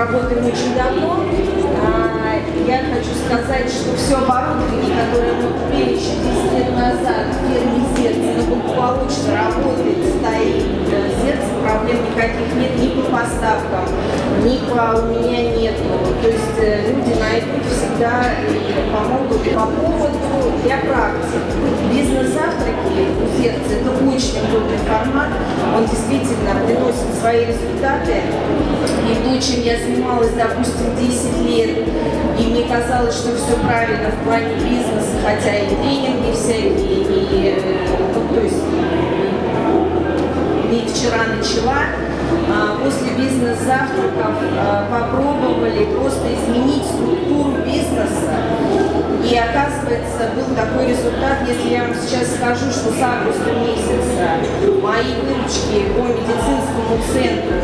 работаем очень давно. А, я хочу сказать, что все оборудование, которое мы купили еще 10 лет назад в фирме «Зерц», благополучно работает, стоит. Зерц, проблем никаких нет ни по поставкам, ни по у меня нету. То есть э, люди найдут всегда и помогут. По поводу для практики. Бизнес-завтраки у «Зерца» – это очень удобный формат. Он действительно приносит свои результаты. И то, чем я занималась, допустим, 10 лет, и мне казалось, что все правильно в плане бизнеса, хотя и тренинги всякие, и, ну, то есть, и вчера начала, а, после бизнес-завтраков а, попробовали просто изменить структуру бизнеса. И оказывается, был такой результат, если я вам сейчас скажу, что с августа месяца мои выручки по медицинскому центру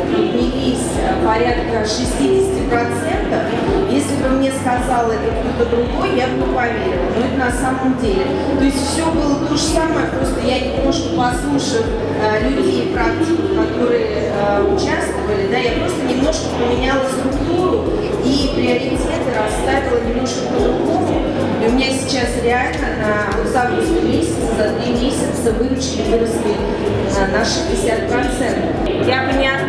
порядка 60%, если бы мне сказал это кто-то другой, я бы поверила. Но это на самом деле. То есть все было то же самое, просто я немножко послушав э, людей, практиков, которые э, участвовали, да, я просто немножко поменяла структуру и приоритеты расставила немножко по-другому. И у меня сейчас реально на вот с августа месяца, за три месяца выручки выросли э, на 60%. Я бы не отказывалась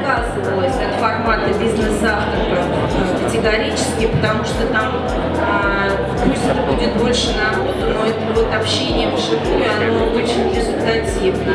категорически, потому что там а, пусть это будет больше народу, но это вот общение вживую, оно очень результативно.